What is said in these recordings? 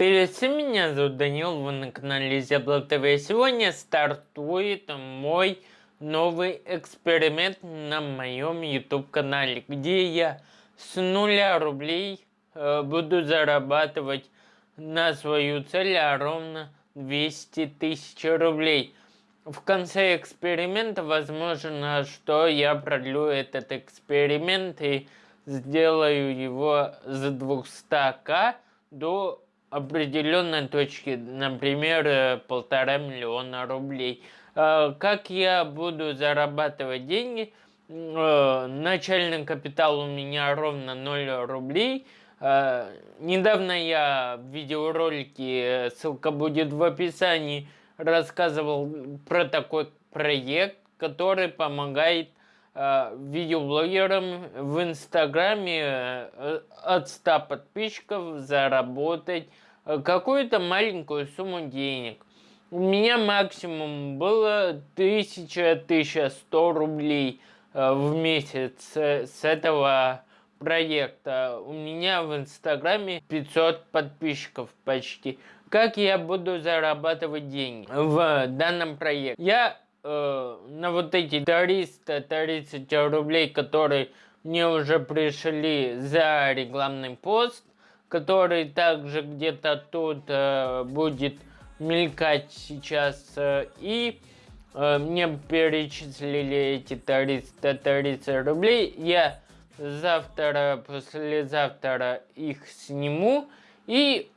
Привет меня зовут Данил, вы на канале Зябло ТВ. Сегодня стартует мой новый эксперимент на моем YouTube канале, где я с нуля рублей э, буду зарабатывать на свою цель, а ровно 200 тысяч рублей. В конце эксперимента возможно, что я продлю этот эксперимент и сделаю его с 200к до определенной точки, например, э, полтора миллиона рублей. Э, как я буду зарабатывать деньги? Э, начальный капитал у меня ровно 0 рублей. Недавно я в видеоролике, ссылка будет в описании, рассказывал про такой проект, который помогает видеоблогерам в Инстаграме от 100 подписчиков заработать Э, какую-то маленькую сумму денег. У меня максимум было 1000-1100 рублей э, в месяц с этого проекта. У меня в Инстаграме 500 подписчиков почти. Как я буду зарабатывать деньги в данном проекте? Я э, на вот эти 330 рублей, которые мне уже пришли за рекламный пост, который также где-то тут э, будет мелькать сейчас. Э, и э, мне перечислили эти 330 рублей. Я завтра, послезавтра их сниму. И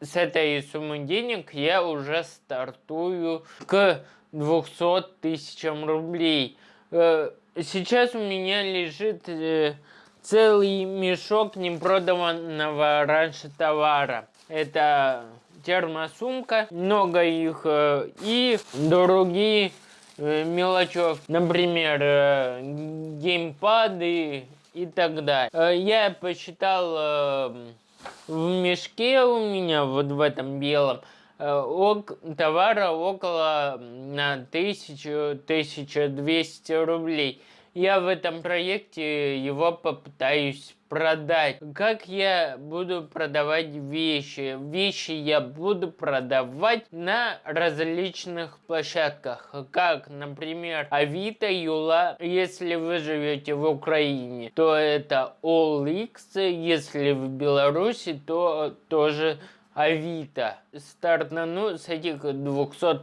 с этой суммы денег я уже стартую к 200 тысячам рублей. Э, сейчас у меня лежит... Э, целый мешок непроданного раньше товара. Это термосумка, много их э, и другие мелочев, например, геймпады и так далее. Я посчитал в мешке у меня, вот в этом белом, товара около на 1000-1200 рублей я в этом проекте его попытаюсь продать. Как я буду продавать вещи? Вещи я буду продавать на различных площадках, как, например, Авито, Юла. Если вы живете в Украине, то это OLX, если в Беларуси, то тоже Авито. Стартану с этих 200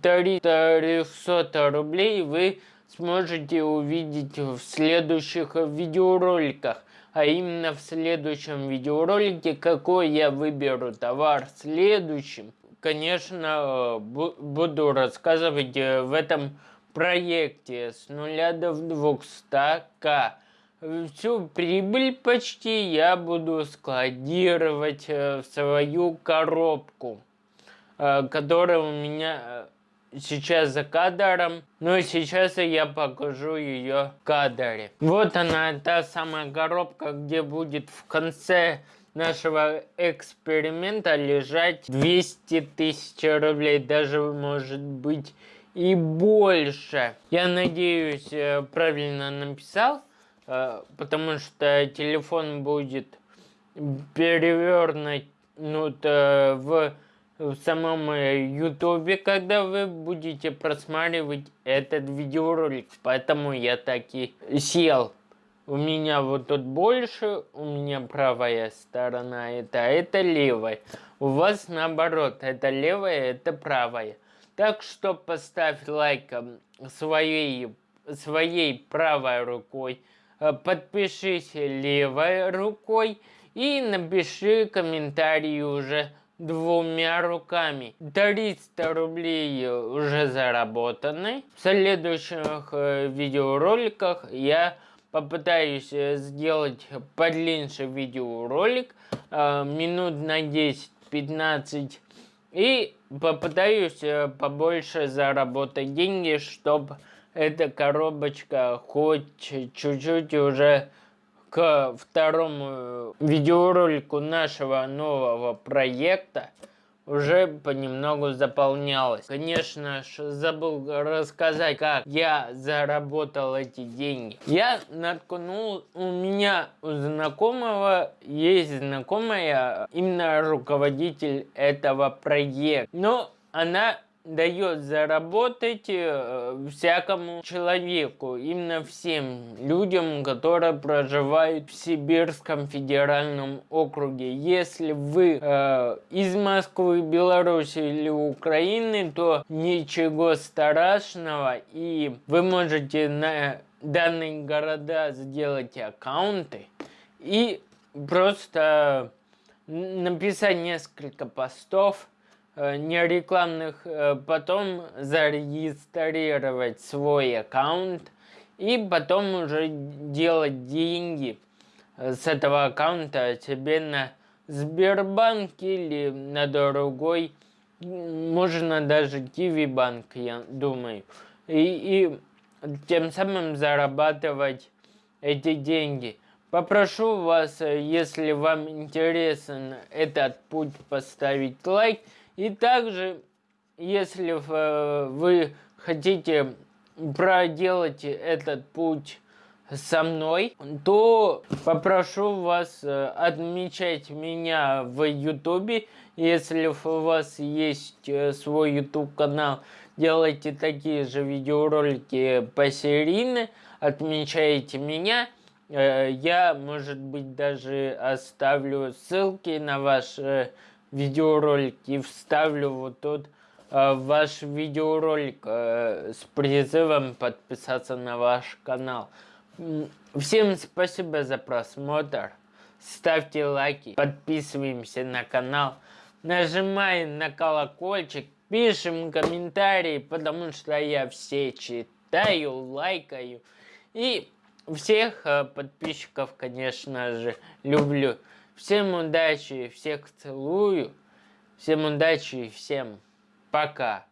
300 рублей вы сможете увидеть в следующих видеороликах. А именно в следующем видеоролике, какой я выберу товар следующим. Конечно, буду рассказывать э, в этом проекте с нуля до 200к. Всю прибыль почти я буду складировать э, в свою коробку, э, которая у меня сейчас за кадром, но сейчас я покажу ее в кадре. Вот она, та самая коробка, где будет в конце нашего эксперимента лежать 200 тысяч рублей, даже может быть и больше. Я надеюсь, э, правильно написал, э, потому что телефон будет перевернут э, в в самом э, ютубе, когда вы будете просматривать этот видеоролик. Поэтому я таки сел. У меня вот тут больше, у меня правая сторона это, а это левая. У вас наоборот, это левая, это правая. Так что поставь лайк своей, своей правой рукой, э, подпишись левой рукой и напиши комментарий уже двумя руками. 300 рублей уже заработаны. В следующих э, видеороликах я попытаюсь э, сделать подлиннее видеоролик, э, минут на 10-15, и попытаюсь побольше заработать деньги, чтобы эта коробочка хоть чуть-чуть уже к второму видеоролику нашего нового проекта уже понемногу заполнялось. Конечно же, забыл рассказать, как я заработал эти деньги. Я наткнул, у меня у знакомого есть знакомая, именно руководитель этого проекта. Но она дает заработать э, всякому человеку, именно всем людям, которые проживают в Сибирском федеральном округе. Если вы э, из Москвы, Беларуси или Украины, то ничего страшного, и вы можете на данные города сделать аккаунты и просто написать несколько постов, не рекламных, э, потом зарегистрировать свой аккаунт и потом уже делать деньги э, с этого аккаунта тебе на Сбербанк или на другой, можно даже Киви банк, я думаю. И, и тем самым зарабатывать эти деньги. Попрошу вас, если вам интересен этот путь, поставить лайк. И также, если вы хотите проделать этот путь со мной, то попрошу вас э, отмечать меня в ютубе. Если у вас есть э, свой ютуб канал, делайте такие же видеоролики посерийно, отмечайте меня. Э, я, может быть, даже оставлю ссылки на ваш видеоролик и вставлю вот тут э, ваш видеоролик э, с призывом подписаться на ваш канал. Всем спасибо за просмотр. Ставьте лайки, подписываемся на канал, нажимаем на колокольчик, пишем комментарии, потому что я все читаю, лайкаю. И всех э, подписчиков, конечно же, люблю. Всем удачи, всех целую. Всем удачи и всем пока.